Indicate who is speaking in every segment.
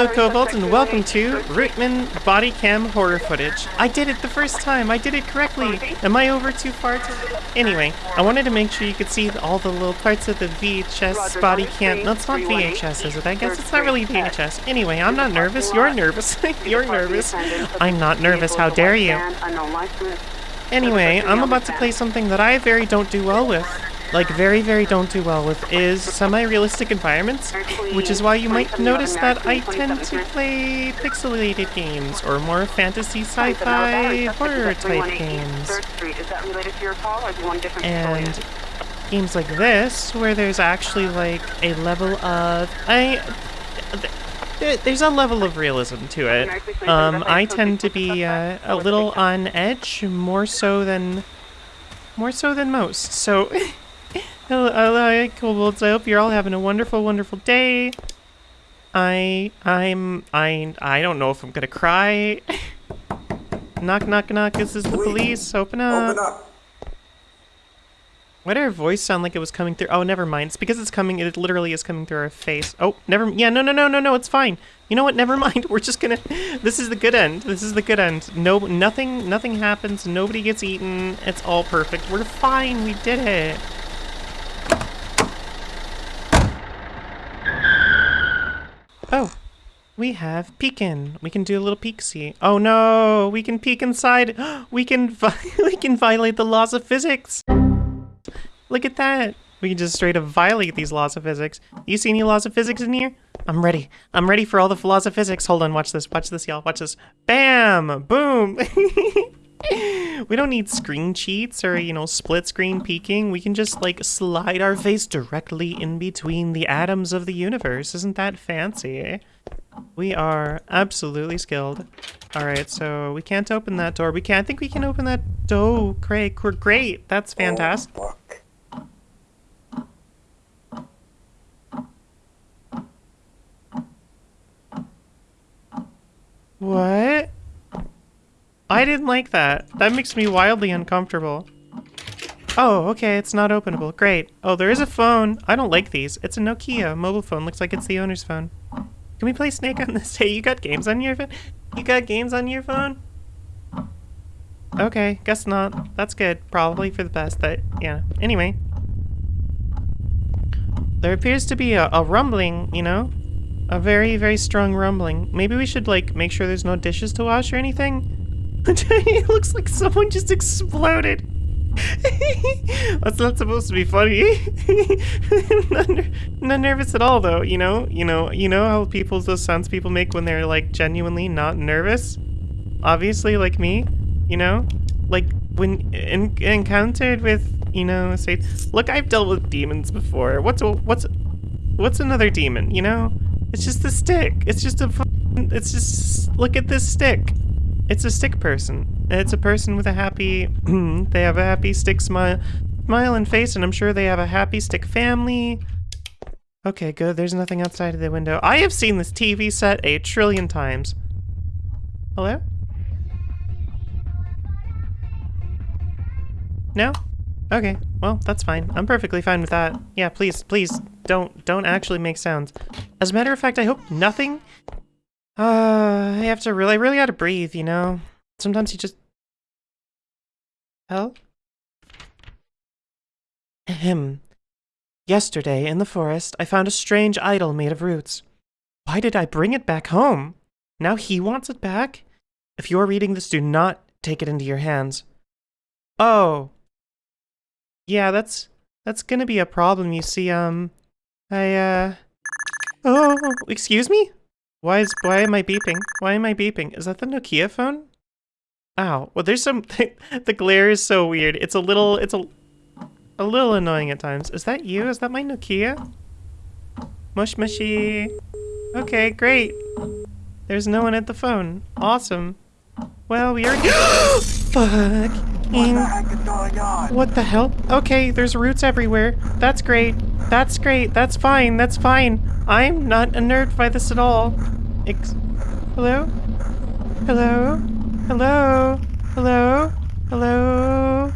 Speaker 1: Hello, Kobolds, and welcome to Rootman Body Cam Horror Footage. I did it the first time. I did it correctly. Am I over too far to... Anyway, I wanted to make sure you could see all the little parts of the VHS body cam. No, it's not VHS, is it? I guess it's not really VHS. Anyway, I'm not nervous. You're nervous. You're nervous. I'm not nervous. How dare you? Anyway, I'm about to play something that I very don't do well with like very very don't do well with is semi-realistic environments, which is why you might notice that I tend to play pixelated games or more fantasy sci-fi horror type games. And games like this, where there's actually like a level of I there's a level of realism to it. Um, I tend to be uh, a little on edge, more so than more so than most. So Hello, hello, Kobolds. I hope you're all having a wonderful, wonderful day. I, I'm, I, I don't know if I'm gonna cry. knock, knock, knock. This is the police. Open up. Open up. Why did her voice sound like it was coming through? Oh, never mind. It's because it's coming, it literally is coming through her face. Oh, never, yeah, no, no, no, no, no, it's fine. You know what, never mind. We're just gonna, this is the good end. This is the good end. No, nothing, nothing happens. Nobody gets eaten. It's all perfect. We're fine. We did it. Oh, we have peeking. We can do a little peek see. Oh no, we can peek inside. We can we can violate the laws of physics. Look at that. We can just straight up violate these laws of physics. You see any laws of physics in here? I'm ready. I'm ready for all the laws of physics. Hold on, watch this. Watch this, y'all. Watch this. Bam! Boom! we don't need screen cheats or, you know, split screen peeking. We can just, like, slide our face directly in between the atoms of the universe. Isn't that fancy? We are absolutely skilled. Alright, so we can't open that door. We can't I think we can open that door. Great, we're great. That's fantastic. Oh, what? I didn't like that. That makes me wildly uncomfortable. Oh, okay, it's not openable. Great. Oh, there is a phone. I don't like these. It's a Nokia mobile phone. Looks like it's the owner's phone. Can we play Snake on this? Hey, you got games on your phone? You got games on your phone? Okay, guess not. That's good. Probably for the best, but yeah. Anyway. There appears to be a, a rumbling, you know? A very, very strong rumbling. Maybe we should, like, make sure there's no dishes to wash or anything? it looks like someone just exploded. That's not supposed to be funny. not, not, nervous at all, though. You know, you know, you know how people those sounds people make when they're like genuinely not nervous. Obviously, like me. You know, like when in, encountered with, you know, say, look, I've dealt with demons before. What's a, what's what's another demon? You know, it's just a stick. It's just a. It's just look at this stick. It's a stick person. It's a person with a happy, they have a happy stick smile, smile and face, and I'm sure they have a happy stick family. Okay, good. There's nothing outside of the window. I have seen this TV set a trillion times. Hello? No? Okay, well, that's fine. I'm perfectly fine with that. Yeah, please, please, don't, don't actually make sounds. As a matter of fact, I hope nothing uh, I have to really, I really gotta breathe, you know? Sometimes you just... Hell? Ahem. Yesterday, in the forest, I found a strange idol made of roots. Why did I bring it back home? Now he wants it back? If you're reading this, do not take it into your hands. Oh. Yeah, that's... That's gonna be a problem, you see, um... I, uh... Oh, excuse me? Why is why am I beeping? Why am I beeping? Is that the Nokia phone? Ow. Well, there's some the glare is so weird. It's a little it's a a little annoying at times. Is that you? Is that my Nokia? Mush mushy. Okay, great. There's no one at the phone. Awesome. Well, we already- Fuck. What the heck is going on? What the hell? Okay, there's roots everywhere. That's great. That's great. That's fine. That's fine. I'm not unnerved by this at all. Ex Hello? Hello? Hello? Hello? Hello?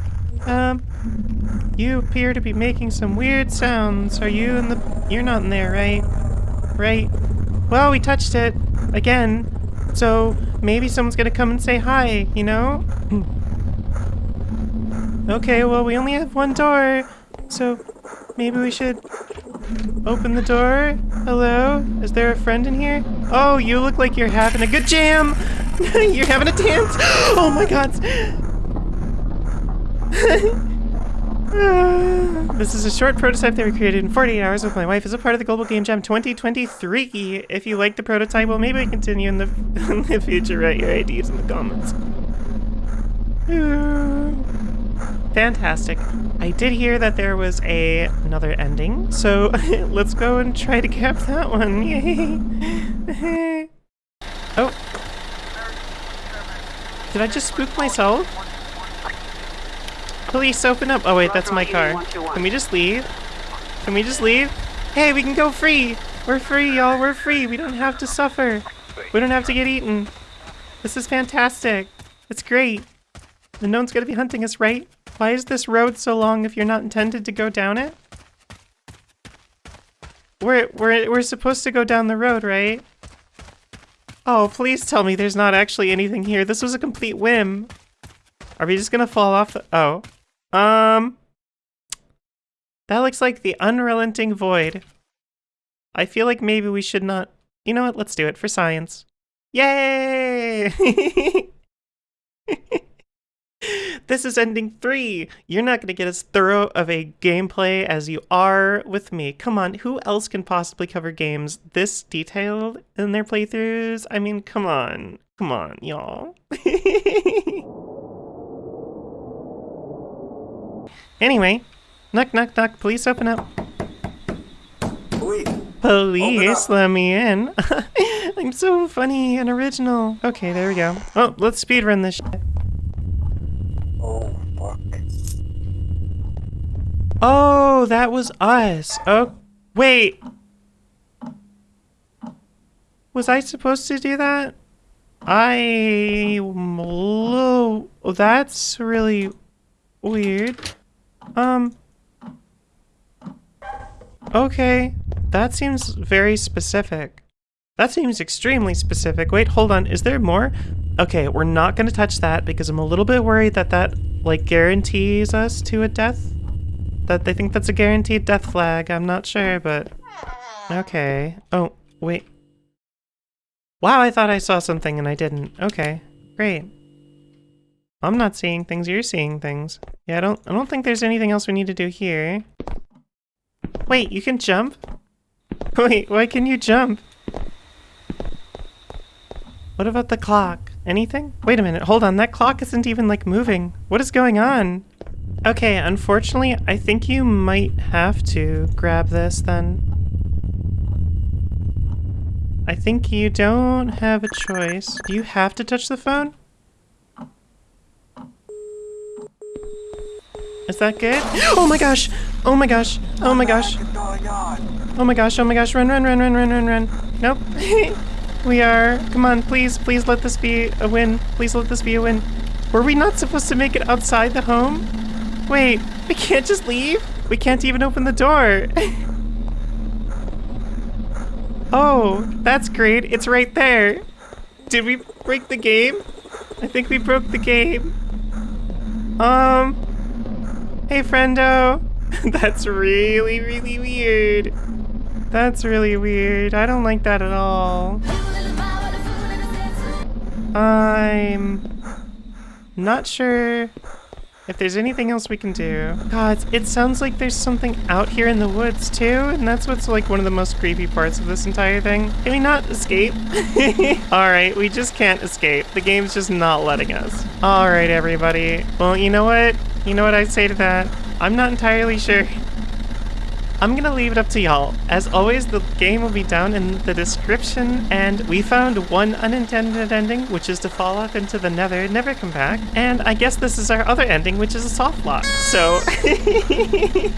Speaker 1: Um, you appear to be making some weird sounds. Are you in the- you're not in there, right? Right? Well, we touched it again, so maybe someone's gonna come and say hi, you know? okay, well, we only have one door, so maybe we should open the door. Hello? Is there a friend in here? Oh, you look like you're having a good jam! you're having a dance! Oh my god! this is a short prototype that we created in 48 hours with my wife as a part of the Global Game Jam 2023. If you like the prototype, well, maybe we continue in the, in the future. Write your ideas in the comments. Uh, Fantastic. I did hear that there was a another ending, so let's go and try to cap that one. Yay! oh. Did I just spook myself? Police, open up. Oh wait, that's my car. Can we just leave? Can we just leave? Hey, we can go free! We're free, y'all. We're free. We don't have to suffer. We don't have to get eaten. This is fantastic. It's great. And no one's gonna be hunting us, right? Why is this road so long if you're not intended to go down it? We're, we're, we're supposed to go down the road, right? Oh, please tell me there's not actually anything here. This was a complete whim. Are we just gonna fall off the- oh. Um... That looks like the unrelenting void. I feel like maybe we should not- You know what? Let's do it for science. Yay! this is ending three. You're not going to get as thorough of a gameplay as you are with me. Come on, who else can possibly cover games this detailed in their playthroughs? I mean, come on. Come on, y'all. anyway, knock, knock, knock. Please open up.
Speaker 2: Police.
Speaker 1: Police, let me in. I'm so funny and original. Okay, there we go. Oh, let's speedrun this shit.
Speaker 2: Oh, fuck.
Speaker 1: Oh, that was us. Oh, wait. Was I supposed to do that? I... Oh, that's really weird. Um... Okay. That seems very specific. That seems extremely specific. Wait, hold on. Is there more? Okay, we're not going to touch that because I'm a little bit worried that that, like, guarantees us to a death. That they think that's a guaranteed death flag. I'm not sure, but... Okay. Oh, wait. Wow, I thought I saw something and I didn't. Okay, great. I'm not seeing things, you're seeing things. Yeah, I don't I don't think there's anything else we need to do here. Wait, you can jump? Wait, why can you jump? What about the clock? Anything? Wait a minute, hold on, that clock isn't even like moving. What is going on? Okay, unfortunately, I think you might have to grab this then. I think you don't have a choice. Do you have to touch the phone? Is that good? Oh my gosh! Oh my gosh! Oh my gosh! Oh my gosh, oh my gosh, run, run, run, run, run, run, run. Nope. we are, come on, please, please let this be a win. Please let this be a win. Were we not supposed to make it outside the home? Wait, we can't just leave? We can't even open the door. oh, that's great. It's right there. Did we break the game? I think we broke the game. Um, hey friendo. that's really, really weird. That's really weird. I don't like that at all. I'm not sure if there's anything else we can do. God, it sounds like there's something out here in the woods too, and that's what's like one of the most creepy parts of this entire thing. Can we not escape? Alright, we just can't escape. The game's just not letting us. Alright, everybody. Well, you know what? You know what I'd say to that? I'm not entirely sure. I'm gonna leave it up to y'all. As always, the game will be down in the description, and we found one unintended ending, which is to fall off into the nether and never come back. And I guess this is our other ending, which is a soft lock. So,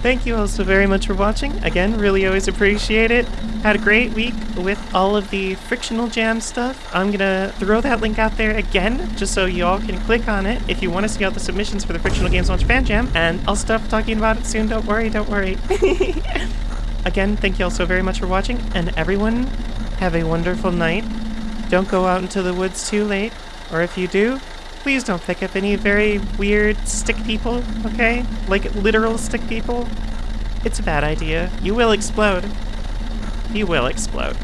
Speaker 1: thank you all so very much for watching. Again, really always appreciate it. Had a great week with all of the frictional jam stuff. I'm gonna throw that link out there again, just so y'all can click on it if you want to see all the submissions for the Frictional Games Launch Fan Jam, and I'll stop talking about it soon, don't worry, don't worry. Again, thank you all so very much for watching, and everyone, Have a wonderful night. Don't go out into the woods too late, or if you do, please don't pick up any very weird stick people, okay? Like literal stick people. It's a bad idea. You will explode. You will explode.